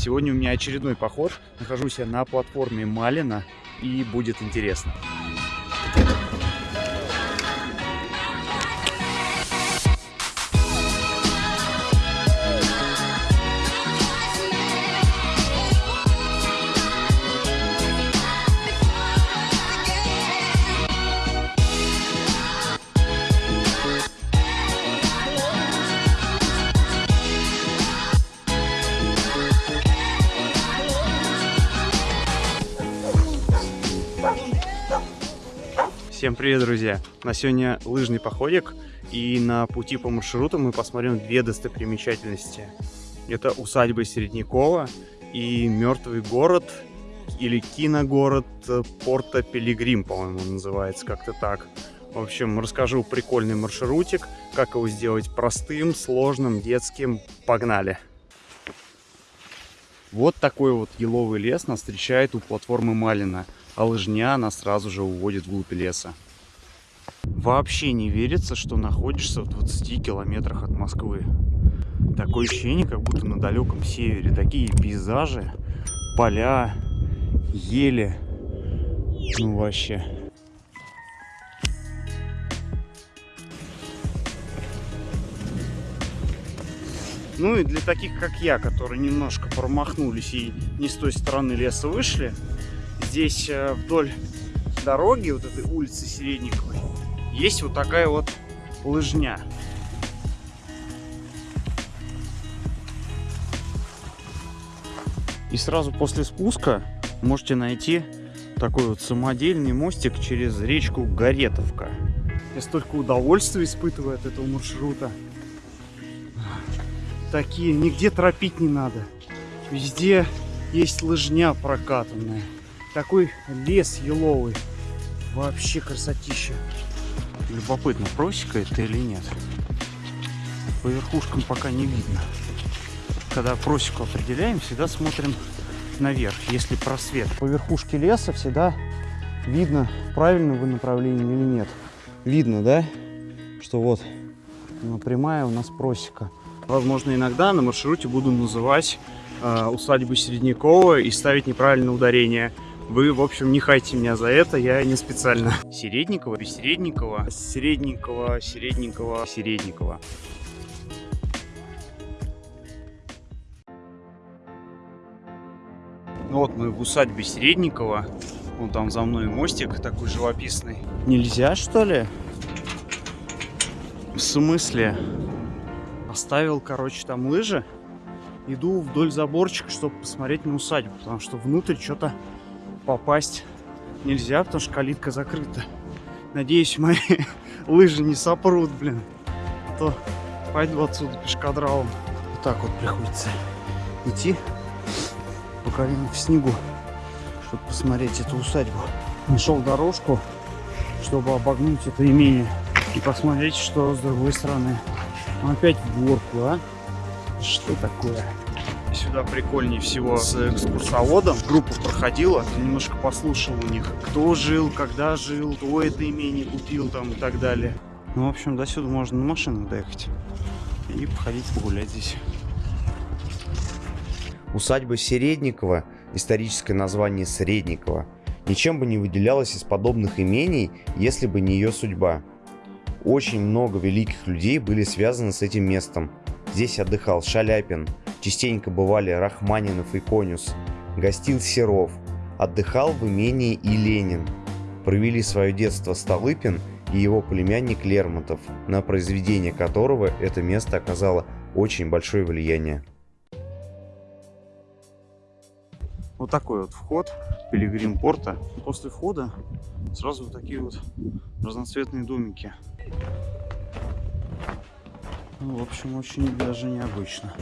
Сегодня у меня очередной поход. Нахожусь я на платформе Малина и будет интересно. Всем привет, друзья! На сегодня лыжный походик, и на пути по маршруту мы посмотрим две достопримечательности. Это усадьба Середнякова и мертвый город, или киногород Порто Пилигрим, по-моему, называется как-то так. В общем, расскажу прикольный маршрутик, как его сделать простым, сложным, детским. Погнали! Вот такой вот еловый лес нас встречает у платформы Малина а лыжня она сразу же уводит вглубь леса. Вообще не верится, что находишься в 20 километрах от Москвы. Такое ощущение, как будто на далеком севере. Такие пейзажи, поля, ели. Ну вообще. Ну и для таких, как я, которые немножко промахнулись и не с той стороны леса вышли, здесь э, вдоль дороги, вот этой улицы Середниковой, есть вот такая вот лыжня. И сразу после спуска можете найти такой вот самодельный мостик через речку Горетовка. Я столько удовольствия испытываю от этого маршрута. Такие, нигде торопить не надо. Везде есть лыжня прокатанная. Такой лес еловый. Вообще красотища. Любопытно, просека это или нет. По верхушкам пока не видно. Когда просеку определяем, всегда смотрим наверх, если просвет. По верхушке леса всегда видно, правильно вы направлении или нет. Видно, да? Что вот прямая у нас просека. Возможно, иногда на маршруте буду называть э, усадьбу Середнякова и ставить неправильное ударение. Вы, в общем, не хайте меня за это, я не специально. Середникова, без Середникова, Середникова, Середникова, Середникова. Вот мы в усадьбе Середникова. Вон там за мной мостик такой живописный. Нельзя, что ли? В смысле? Оставил, короче, там лыжи. Иду вдоль заборчика, чтобы посмотреть на усадьбу. Потому что внутрь что-то попасть нельзя, потому что калитка закрыта. Надеюсь, мои лыжи не сопрут, блин. А то пойду отсюда пешкадралом. Вот так вот приходится идти по колено в снегу, чтобы посмотреть эту усадьбу. Нашел дорожку, чтобы обогнуть это имение и посмотреть, что с другой стороны. Опять в горку, а? Что такое? Сюда прикольнее всего с экскурсоводом. Группа проходила, немножко послушал у них, кто жил, когда жил, кто это имение купил там и так далее. Ну, в общем, до сюда можно на машинах доехать и походить погулять здесь. Усадьба Середникова, историческое название Средникова, ничем бы не выделялась из подобных имений, если бы не ее судьба. Очень много великих людей были связаны с этим местом. Здесь отдыхал Шаляпин, Частенько бывали Рахманинов и Конюс. Гостил Серов. Отдыхал в имении и Ленин. Провели свое детство Столыпин и его племянник Лермонтов, на произведение которого это место оказало очень большое влияние. Вот такой вот вход Пилигрим порта. После входа сразу вот такие вот разноцветные домики. Ну, в общем, очень даже необычно.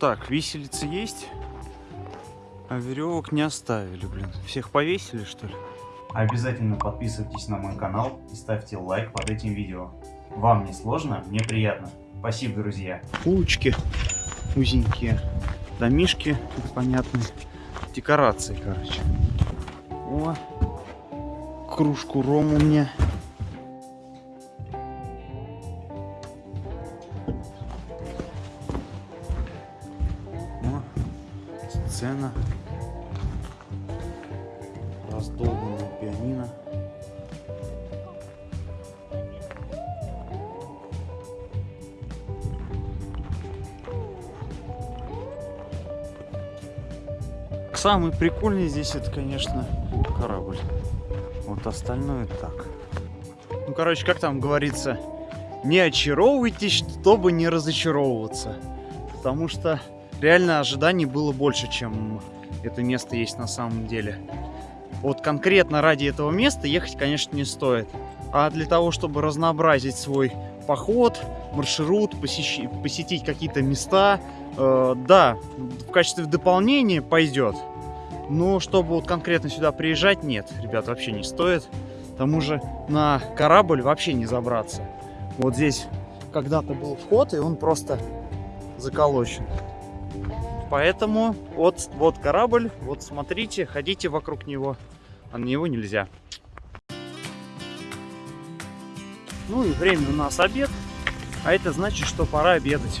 Так, виселицы есть, а веревок не оставили, блин. Всех повесили, что ли? Обязательно подписывайтесь на мой канал и ставьте лайк под этим видео. Вам не сложно, мне приятно. Спасибо, друзья. Улочки узенькие, домишки непонятные, декорации, короче. О, кружку рому мне. Сцена. Раздолбанное пианино. Самый прикольный здесь это, конечно, корабль. Вот остальное так. Ну, короче, как там говорится, не очаровывайтесь, чтобы не разочаровываться. Потому что реально ожиданий было больше, чем это место есть на самом деле. Вот конкретно ради этого места ехать, конечно, не стоит. А для того, чтобы разнообразить свой поход, маршрут, посещ... посетить какие-то места, э, да, в качестве дополнения пойдет. Но чтобы вот конкретно сюда приезжать, нет, ребят, вообще не стоит. К тому же на корабль вообще не забраться. Вот здесь когда-то был вход, и он просто заколочен. Поэтому вот, вот корабль, вот смотрите, ходите вокруг него, а на него нельзя. Ну и время у нас обед, а это значит, что пора обедать.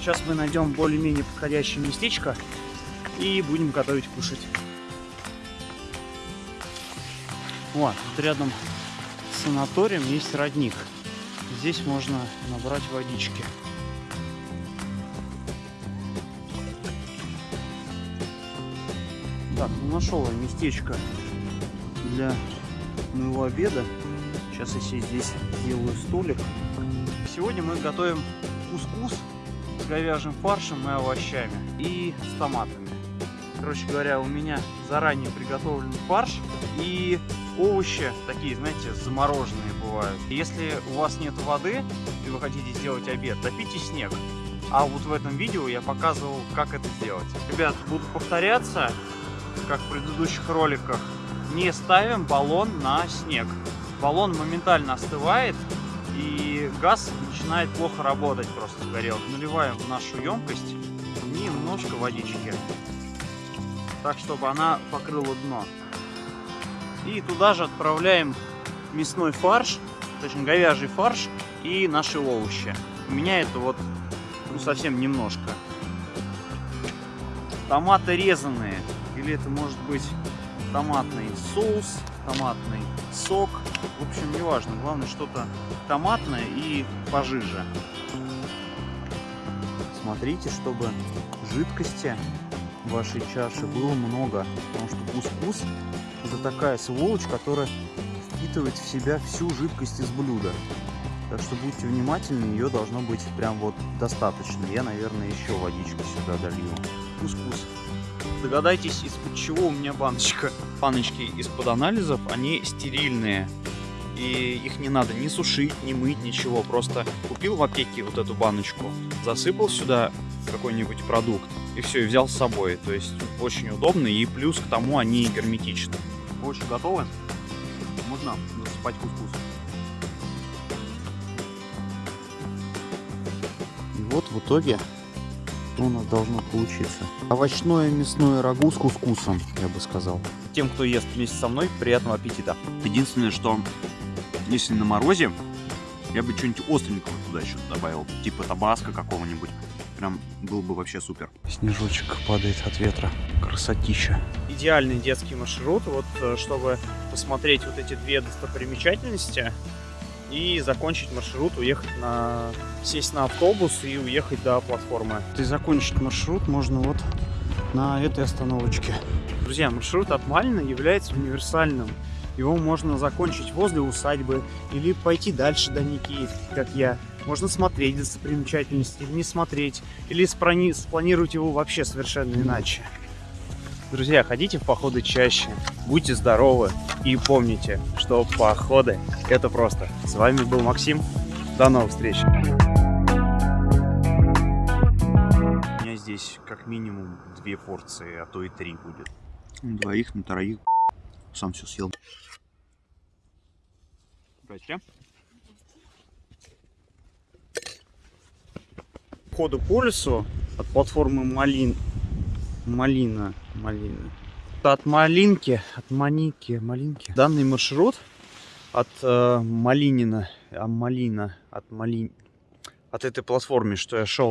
Сейчас мы найдем более-менее подходящее местечко и будем готовить кушать. Вот, тут рядом с санаторием есть родник. Здесь можно набрать водички. Так, ну нашел я местечко для моего обеда. Сейчас я себе здесь делаю столик. Сегодня мы готовим кускус с говяжьим фаршем и овощами и с томатами. Короче говоря, у меня заранее приготовлен фарш и овощи такие, знаете, замороженные бывают. Если у вас нет воды и вы хотите сделать обед, топите снег. А вот в этом видео я показывал, как это сделать. Ребят, буду повторяться, как в предыдущих роликах. Не ставим баллон на снег. Баллон моментально остывает, и газ начинает плохо работать просто сгорел. Наливаем в нашу емкость немножко водички, так чтобы она покрыла дно. И туда же отправляем мясной фарш, точнее говяжий фарш и наши овощи. У меня это вот ну, совсем немножко. Томаты резаные, или это может быть томатный соус, томатный сок. В общем, неважно. Главное, что-то томатное и пожиже. Смотрите, чтобы жидкости в вашей чаше было много. Потому что кускус это такая сволочь, которая впитывает в себя всю жидкость из блюда. Так что будьте внимательны, ее должно быть прям вот достаточно. Я, наверное, еще водичку сюда долью. Кускус. Догадайтесь, из-под чего у меня баночка. Баночки из-под анализов, они стерильные. И их не надо ни сушить, ни мыть, ничего. Просто купил в аптеке вот эту баночку, засыпал сюда какой-нибудь продукт, и все, и взял с собой. То есть очень удобно, и плюс к тому они герметичны. Очень готовы? Можно засыпать кускус. И вот в итоге что у нас должно получиться. Овощное мясное рагу с кускусом, я бы сказал. Тем, кто ест вместе со мной, приятного аппетита. Единственное, что если на морозе, я бы что-нибудь остренького туда еще добавил. Типа табаско какого-нибудь. Прям был бы вообще супер. Снежочек падает от ветра. Красотища. Идеальный детский маршрут, вот э, чтобы посмотреть вот эти две достопримечательности и закончить маршрут, уехать на... сесть на автобус и уехать до платформы. И закончить маршрут можно вот на этой остановочке. Друзья, маршрут от Малина является универсальным. Его можно закончить возле усадьбы или пойти дальше до Никитки, как я. Можно смотреть достопримечательности или не смотреть, или спланировать его вообще совершенно иначе. Друзья, ходите в походы чаще, будьте здоровы и помните, что походы это просто. С вами был Максим, до новых встреч! У меня здесь как минимум две порции, а то и три будет. На двоих, на троих сам все съел. Здрасте. Ходу по лесу от платформы Малин Малина. Малина. От Малинки, от Маники, Малинки. Данный маршрут от э, Малинина, а Малина, от Малин, от этой платформы, что я шел